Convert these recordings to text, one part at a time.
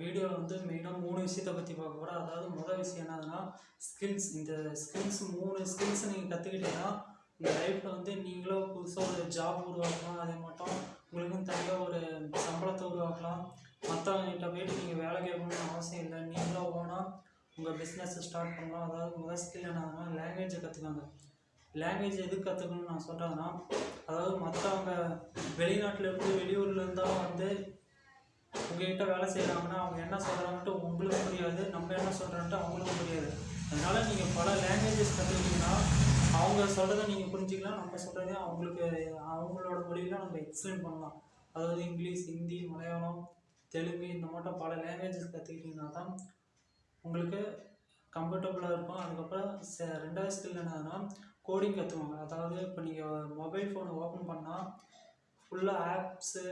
வீடியோவில் வந்து மெயினாக மூணு விஷயத்தை பற்றி பார்க்க போகிறோம் அதாவது முதல் விஷயம் என்னதுன்னா ஸ்கில்ஸ் இந்த ஸ்கில்ஸ் மூணு ஸ்கில்ஸை நீங்கள் கற்றுக்கிட்டீங்கன்னா உங்கள் லைஃப்பில் வந்து நீங்களும் புதுசாக ஒரு ஜாப் உருவாக்கலாம். அதே மட்டும் உங்களுக்கும் தனியாக ஒரு சம்பளத்தை உருவாக்கலாம். மற்றவங்ககிட்ட போயிட்டு நீங்கள் வேலை கேட்கணும்னு அவசியம் இல்லை. நீங்களும் ஓனாக உங்கள் பிஸ்னஸை ஸ்டார்ட் பண்ணலாம். அதாவது முதல் ஸ்கில் என்னதுன்னா லாங்குவேஜை கற்றுக்காங்க லாங்குவேஜ் எது கற்றுக்கணும்னு நான் சொல்கிறேன்னா அதாவது மற்றவங்க வெளிநாட்டில் இருந்து வெளியூர்ல இருந்தாலும் வந்து உங்ககிட்ட வேலை செய்கிறாங்கன்னா அவங்க என்ன சொல்கிறாங்கன்ட்டு உங்களுக்கு புரியாது நம்ம என்ன சொல்கிறோன்ட்டு அவங்களுக்கும் புரியாது. அதனால் நீங்கள் பல லாங்குவேஜஸ் கற்றுக்கிட்டீங்கன்னா அவங்க சொல்கிறத நீங்கள் புரிஞ்சிக்கலாம் நம்ம சொல்கிறதே அவங்களுக்கு அவங்களோட மொழியில் நம்ம எக்ஸ்பிளைன் பண்ணலாம். அதாவது இங்கிலீஷ் ஹிந்தி மலையாளம் தெலுங்கு இந்த மட்டும் பல லாங்குவேஜஸ் கற்றுக்கிட்டிங்கன்னா தான் உங்களுக்கு கம்ஃபர்டபுளாக இருக்கும். அதுக்கப்புறம் ச ரெண்டாவது ஸ்கில் என்னதுன்னா கோடிங் கற்றுவாங்க அதாவது இப்போ நீங்கள் மொபைல் ஃபோனை ஓப்பன் பண்ணால் ஃபுல்லாக ஆப்ஸு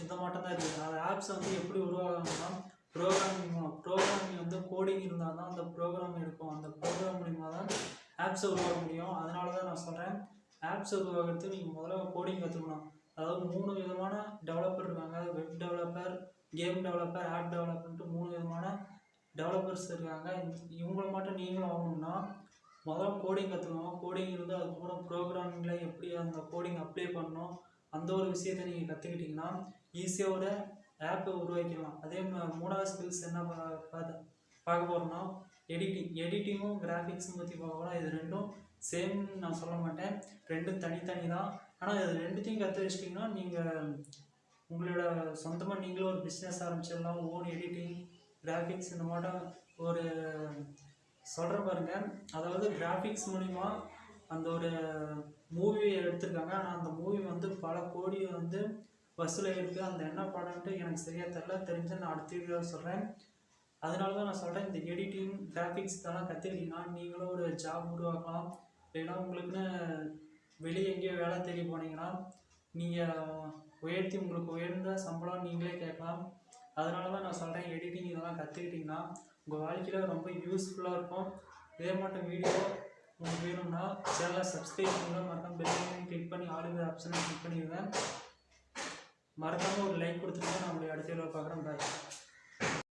இந்த மட்டும் தான் இருக்குது. அந்த ஆப்ஸ் வந்து எப்படி உருவாகணும்னா ப்ரோக்ராமிங் மூலம் ப்ரோக்ராமிங் வந்து கோடிங் இருந்தால் தான் அந்த ப்ரோக்ராம் இருக்கும். அந்த ப்ரோக்ராம் மூலிமா தான் ஆப்ஸை உருவாக்க முடியும். அதனால தான் நான் சொல்கிறேன் ஆப்ஸ் உருவாக்குறது நீங்கள் முதல்ல கோடிங் கற்றுக்கணும் அதாவது மூணு விதமான டெவலப்பர் இருக்காங்க. Web developer game developer app டெவலப்பர்ன்ட்டு மூணு விதமான டெவலப்பர்ஸ் இருக்காங்க. இவங்களை மட்டும் நீங்களும் ஆகணும்னா முதல்ல கோடிங் கற்றுக்கணும் கோடிங் இருந்து அதுக்கப்புறம் ப்ரோக்ராமிங்கில் எப்படி அந்த கோடிங் அப்ளை பண்ணணும். அந்த ஒரு விஷயத்தை நீங்கள் கற்றுக்கிட்டிங்கன்னா ஈஸியாக ஒரு ஆப்பை உருவாக்கிடலாம். அதே மூணாவது ஸ்கில்ஸ் என்ன பார்த்து பார்க்க போகிறோம்னா எடிட்டிங் எடிட்டிங்கும் கிராஃபிக்ஸும் பற்றி பார்க்க போனால் இது ரெண்டும் சேம் நான் சொல்ல மாட்டேன். ரெண்டும் தனித்தனி தான் ஆனால் இது ரெண்டுத்தையும் கற்று வச்சிட்டிங்கன்னா நீங்கள் உங்களோட சொந்தமாக நீங்களும் ஒரு பிஸ்னஸ் ஆரம்பிச்சிடலாம். ஓன் எடிட்டிங் கிராஃபிக்ஸ் இந்த மாட்டம் ஒரு சொல்கிற பாருங்க. அதாவது கிராஃபிக்ஸ் மூலிமா அந்த ஒரு மூவி எடுத்திருக்காங்க. ஆனால் அந்த மூவி வந்து பல கோடி வந்து வசூலாயிருக்கு அந்த என்ன படம்ட்டு எனக்கு சரியாக தெரில தெரிஞ்சு நான் அடுத்த வீடியோ சொல்கிறேன் அதனால தான் நான் சொல்கிறேன் இந்த எடிட்டிங் கிராஃபிக்ஸ் இதெல்லாம் கற்றுக்கிட்டீங்கன்னா நீங்களும் ஒரு ஜாப் உருவாக்கலாம். இல்லைன்னா உங்களுக்குன்னு வெளியே எங்கேயோ வேலை தேடி போனீங்கன்னா நீங்கள் உயர்த்தி உங்களுக்கு உயர்ந்த சம்பளம் நீங்களே கேட்கலாம். அதனால தான் நான் சொல்கிறேன் எடிட்டிங் இதெல்லாம் கற்றுக்கிட்டிங்கன்னா உங்கள் வாழ்க்கையில் ரொம்ப யூஸ்ஃபுல்லாக இருக்கும். இதே மட்டும் வீடியோ உங்களுக்கு வேணும்னா சேனலை சப்ஸ்கிரைப் பண்ணுங்கள் மறக்காம பெல்லையும் கிளிக் பண்ணி ஆளுங்க ஆப்ஷனை கிளிக் பண்ணிடுங்க. மறக்காமல் ஒரு லைக் கொடுத்துருங்க நம்மளுடைய அடுத்த வீடியோ பார்க்குறேன் பாய்